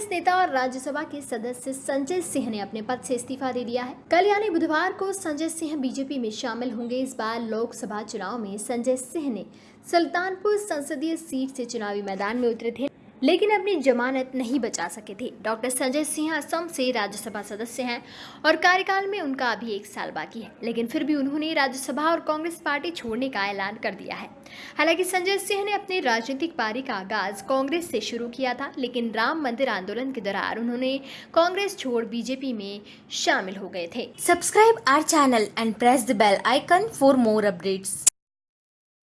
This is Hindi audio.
कांग्रेस नेता और राज्यसभा के सदस्य संजय सिंह ने अपने पद से इस्तीफा दे दिया है। कल यानी बुधवार को संजय सिंह बीजेपी में शामिल होंगे। इस बार लोकसभा चुनाव में संजय सिंह ने सुल्तानपुर संसदीय सीट से चुनावी मैदान में उतरे थे। लेकिन अपनी जमानत नहीं बचा सके थे। डॉक्टर संजय सिंह असम से राज्यसभा सदस्य हैं और कार्यकाल में उनका अभी एक साल बाकी है। लेकिन फिर भी उन्होंने राज्यसभा और कांग्रेस पार्टी छोड़ने का ऐलान कर दिया है। हालाँकि संजय सिंह ने अपनी राजनीतिक पारी का आगाज़ कांग्रेस से शुरू किया था, लेकिन राम मंदिर आंदोलन के दौरान उन्होंने कांग्रेस छोड़ बीजेपी में शामिल हो गए थे। Subscribe our channel and press the bell icon for more updates.